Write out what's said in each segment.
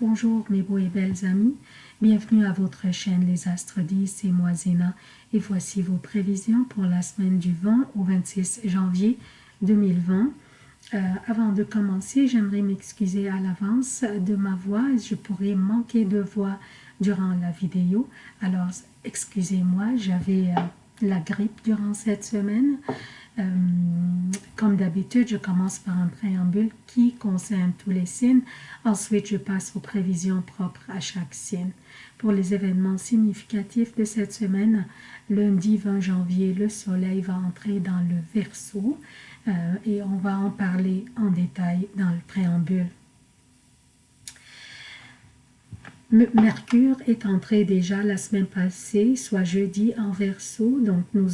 Bonjour mes beaux et belles amis, bienvenue à votre chaîne Les Astres 10, et moi Zéna et voici vos prévisions pour la semaine du 20 au 26 janvier 2020. Euh, avant de commencer, j'aimerais m'excuser à l'avance de ma voix, je pourrais manquer de voix durant la vidéo, alors excusez-moi, j'avais euh, la grippe durant cette semaine. Euh, comme d'habitude, je commence par un préambule qui concerne tous les signes. Ensuite, je passe aux prévisions propres à chaque signe. Pour les événements significatifs de cette semaine, lundi 20 janvier, le soleil va entrer dans le Verseau et on va en parler en détail dans le préambule. Mercure est entré déjà la semaine passée, soit jeudi en verso, donc nous,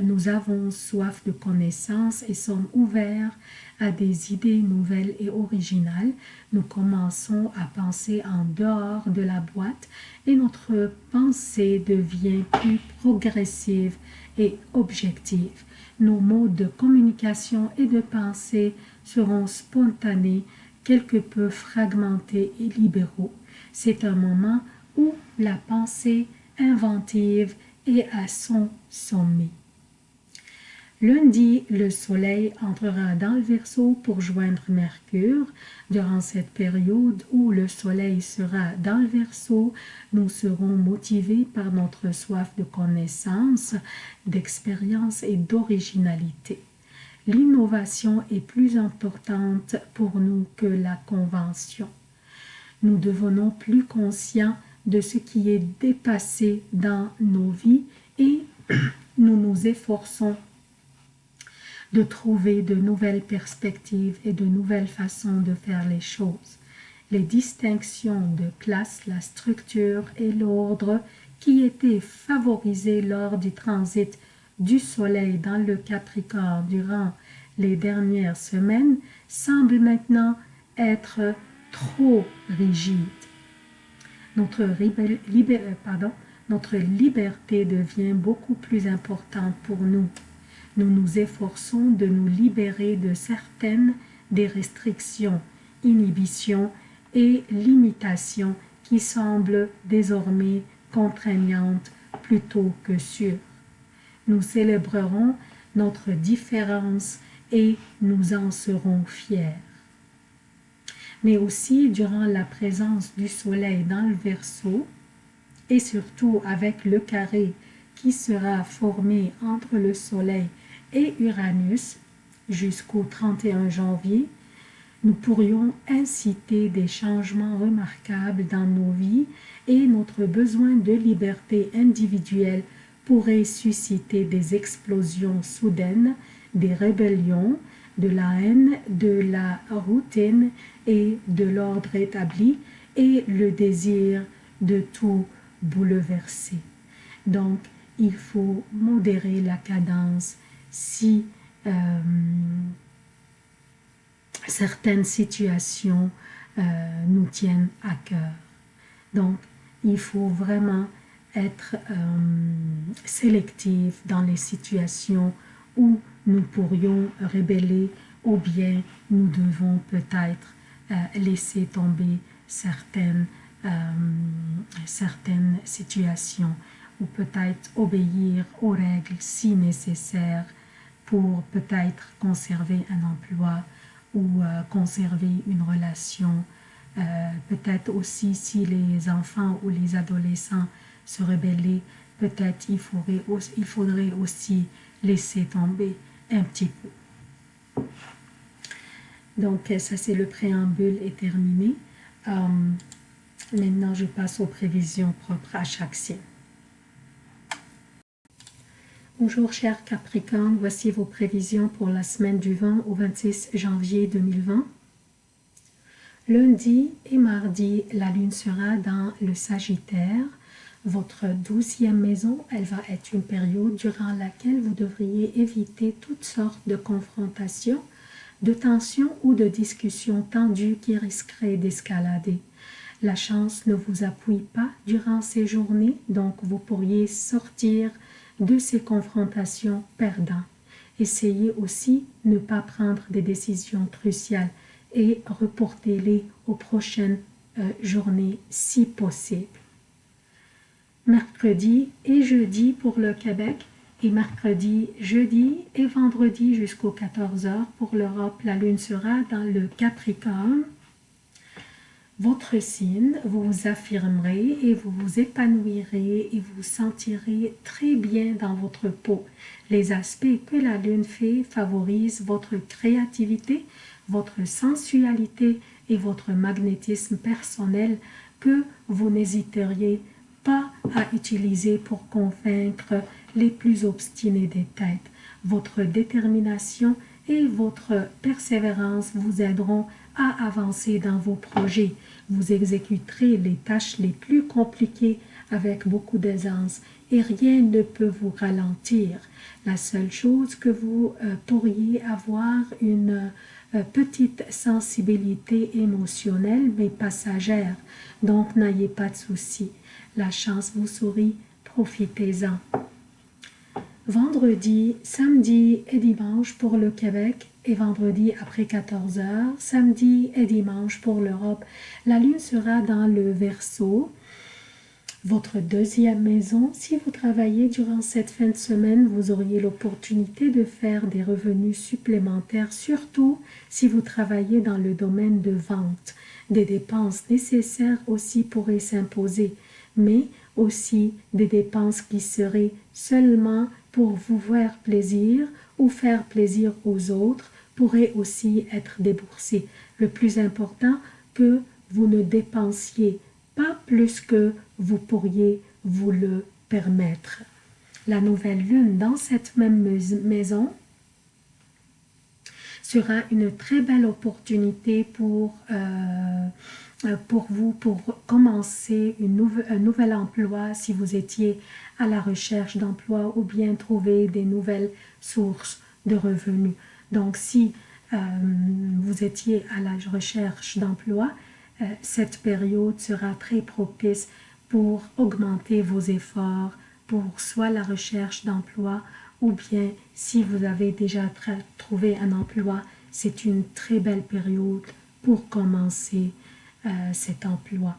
nous avons soif de connaissances et sommes ouverts à des idées nouvelles et originales. Nous commençons à penser en dehors de la boîte et notre pensée devient plus progressive et objective. Nos modes de communication et de pensée seront spontanés, quelque peu fragmentés et libéraux. C'est un moment où la pensée inventive est à son sommet. Lundi, le soleil entrera dans le Verseau pour joindre Mercure. Durant cette période où le soleil sera dans le Verseau, nous serons motivés par notre soif de connaissance, d'expérience et d'originalité. L'innovation est plus importante pour nous que la convention nous devenons plus conscients de ce qui est dépassé dans nos vies et nous nous efforçons de trouver de nouvelles perspectives et de nouvelles façons de faire les choses. Les distinctions de classe, la structure et l'ordre qui étaient favorisés lors du transit du Soleil dans le Capricorne durant les dernières semaines semblent maintenant être trop rigide. Notre, euh, pardon, notre liberté devient beaucoup plus importante pour nous. Nous nous efforçons de nous libérer de certaines des restrictions, inhibitions et limitations qui semblent désormais contraignantes plutôt que sûres. Nous célébrerons notre différence et nous en serons fiers. Mais aussi durant la présence du soleil dans le Verseau et surtout avec le carré qui sera formé entre le soleil et Uranus jusqu'au 31 janvier, nous pourrions inciter des changements remarquables dans nos vies et notre besoin de liberté individuelle pourrait susciter des explosions soudaines, des rébellions, de la haine, de la routine et de l'ordre établi et le désir de tout bouleverser. Donc, il faut modérer la cadence si euh, certaines situations euh, nous tiennent à cœur. Donc, il faut vraiment être euh, dans les situations où nous pourrions rébeller ou bien nous devons peut-être euh, laisser tomber certaines, euh, certaines situations ou peut-être obéir aux règles si nécessaires pour peut-être conserver un emploi ou euh, conserver une relation. peut-être aussi si les enfants ou les adolescents se rebellaient, peut-être il faudrait, aussi laisser tomber un petit peu. Donc, ça, c'est le préambule est terminé. Euh, maintenant, je passe aux prévisions propres à chaque signe. Bonjour, chers Capricorne. Voici vos prévisions pour la semaine du 20 au 26 janvier 2020. Lundi et mardi, la lune sera dans le Sagittaire votre douzième maison, elle va être une période durant laquelle vous devriez éviter toutes sortes de confrontations, de tensions ou de discussions tendues qui risqueraient d'escalader. La chance ne vous appuie pas durant ces journées, donc vous pourriez sortir de ces confrontations perdant. Essayez aussi de ne pas prendre des décisions cruciales et reportez-les aux prochaines journée si possible. Mercredi et jeudi pour le Québec et mercredi, jeudi et vendredi jusqu'aux 14 heures pour l'Europe. La lune sera dans le Capricorne. Votre signe, vous vous affirmerez et vous vous épanouirez et vous sentirez très bien dans votre peau. Les aspects que la lune fait favorisent votre créativité, votre sensualité et votre magnétisme personnel que vous n'hésiteriez pas à utiliser pour convaincre les plus obstinés des têtes. Votre détermination et votre persévérance vous aideront à avancer dans vos projets. Vous exécuterez les tâches les plus compliquées avec beaucoup d'aisance et rien ne peut vous ralentir. La seule chose que vous euh, pourriez avoir une petite sensibilité émotionnelle mais passagère, donc n'ayez pas de soucis. La chance vous sourit, profitez-en. Vendredi, samedi et dimanche pour le Québec et vendredi après 14 heures, samedi et dimanche pour l'Europe. La lune sera dans le Verseau, votre deuxième maison. Si vous travaillez durant cette fin de semaine, vous auriez l'opportunité de faire des revenus supplémentaires, surtout si vous travaillez dans le domaine de vente. Des dépenses nécessaires aussi pourraient s'imposer, mais aussi des dépenses qui seraient seulement pour vous faire plaisir ou faire plaisir aux autres pourraient aussi être déboursées. Le plus important, que vous ne dépensiez pas plus que vous pourriez vous le permettre. La nouvelle lune dans cette même maison sera une très belle opportunité pour, euh, pour vous, pour commencer une un nouvel emploi si vous étiez à la recherche d'emploi ou bien trouver des nouvelles sources de revenus. Donc si euh, vous étiez à la recherche d'emploi, euh, cette période sera très propice pour augmenter vos efforts pour soit la recherche d'emploi ou bien si vous avez déjà trouvé un emploi, c'est une très belle période pour commencer euh, cet emploi.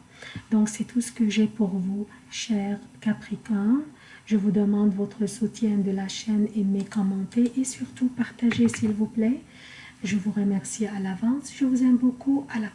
Donc c'est tout ce que j'ai pour vous, chers Capricorne. Je vous demande votre soutien de la chaîne, aimez, commentez et surtout partagez s'il vous plaît. Je vous remercie à l'avance. Je vous aime beaucoup. À la